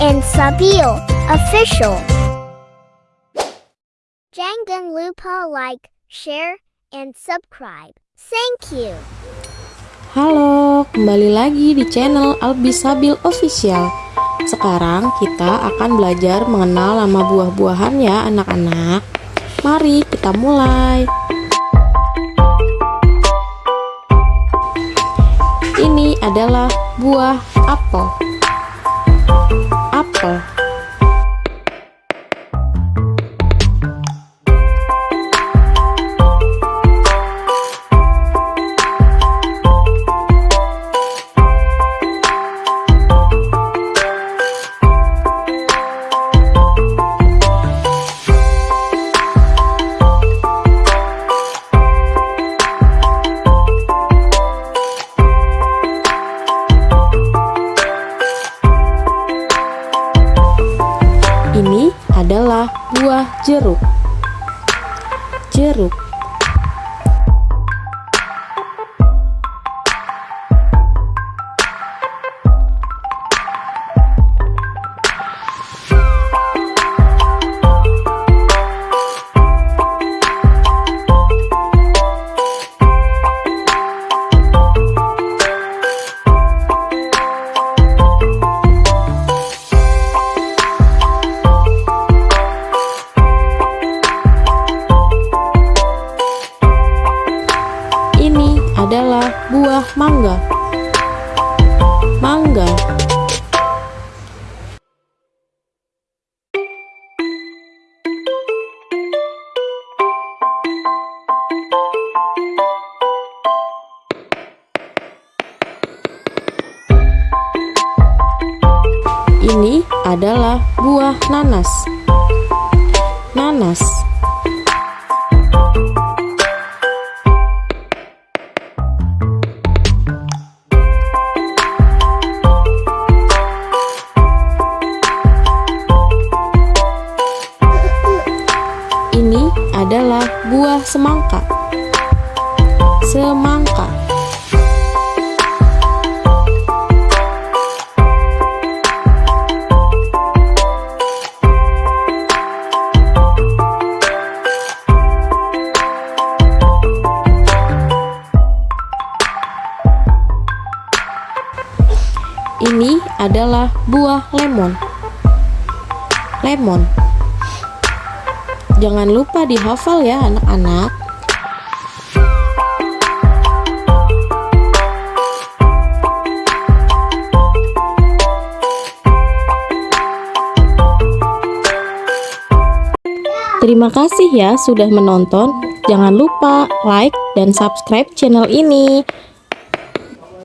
and Sabil official. Jangan lupa like, share, and subscribe. Thank you. Halo, kembali lagi di channel Albisabil Official. Sekarang kita akan belajar mengenal nama buah-buahan ya anak-anak. Mari kita mulai. Ini adalah buah apel. Apel. Buah jeruk. Jeruk. Buah mangga. Mangga. Ini adalah buah nanas. Nanas. Adalah buah semangka. Semangka. Ini adalah buah lemon. Lemon. Jangan lupa dihafal ya anak-anak. Terima kasih ya sudah menonton. Jangan lupa like dan subscribe channel ini.